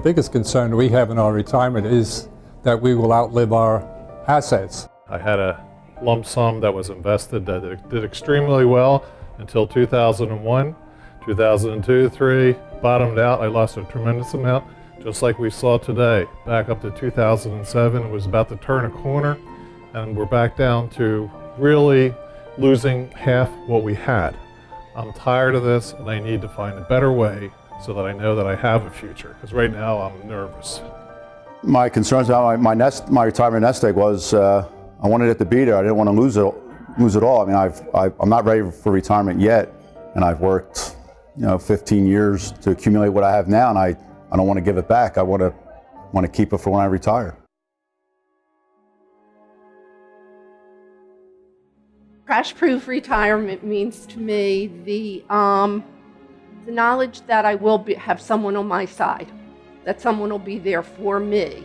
biggest concern we have in our retirement is that we will outlive our assets. I had a lump sum that was invested that did extremely well until 2001. 2002, 3, bottomed out. I lost a tremendous amount, just like we saw today. Back up to 2007, it was about to turn a corner, and we're back down to really losing half what we had. I'm tired of this, and I need to find a better way so that I know that I have a future, because right now I'm nervous. My concerns about my, my, nest, my retirement nest egg was uh, I wanted it to be there. I didn't want to lose it, lose it all. I mean, I've, I, I'm not ready for retirement yet, and I've worked, you know, 15 years to accumulate what I have now, and I, I don't want to give it back. I want to, want to keep it for when I retire. Crash-proof retirement means to me the, um, the knowledge that I will be, have someone on my side, that someone will be there for me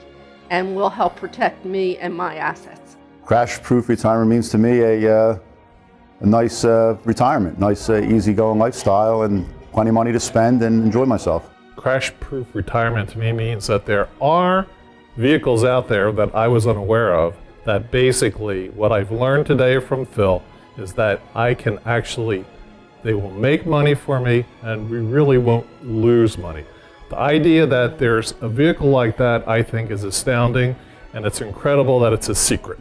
and will help protect me and my assets. Crash-proof retirement means to me a, uh, a nice uh, retirement, nice uh, easygoing lifestyle and plenty of money to spend and enjoy myself. Crash-proof retirement to me means that there are vehicles out there that I was unaware of that basically what I've learned today from Phil is that I can actually, they will make money for me and we really won't lose money. The idea that there's a vehicle like that I think is astounding and it's incredible that it's a secret.